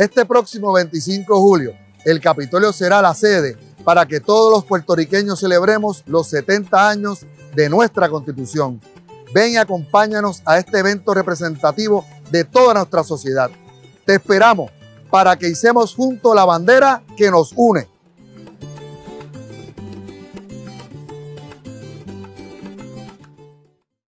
Este próximo 25 de julio, el Capitolio será la sede para que todos los puertorriqueños celebremos los 70 años de nuestra Constitución. Ven y acompáñanos a este evento representativo de toda nuestra sociedad. Te esperamos para que hicemos junto la bandera que nos une.